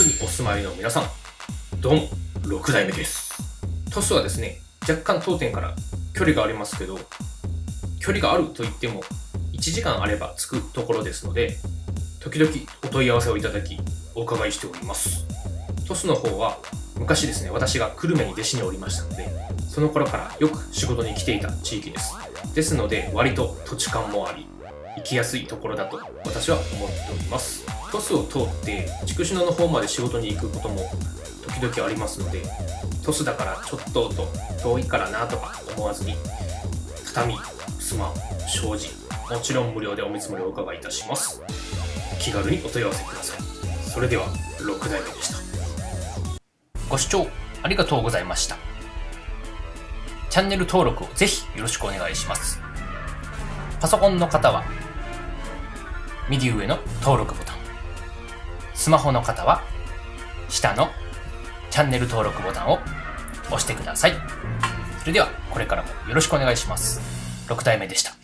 お住まいの皆さん、どうも、6代目です。トスはですね、若干当店から距離がありますけど、距離があると言っても、1時間あれば着くところですので、時々お問い合わせをいただき、お伺いしております。トスの方は、昔ですね、私が久留米に弟子におりましたので、その頃からよく仕事に来ていた地域です。ですので、割と土地勘もあり、行きやすいところだと私は思っております。トスを通って筑紫野の方まで仕事に行くことも時々ありますので、トスだからちょっとと遠いからなとか思わずに、畳、襖、障子、もちろん無料でお見積もりをお伺いいたします。気軽にお問い合わせください。それでは、6代目でした。ご視聴ありがとうございました。チャンネル登録をぜひよろしくお願いします。パソコンの方は、右上の登録ボタン。スマホの方は、下のチャンネル登録ボタンを押してください。それでは、これからもよろしくお願いします。6体目でした。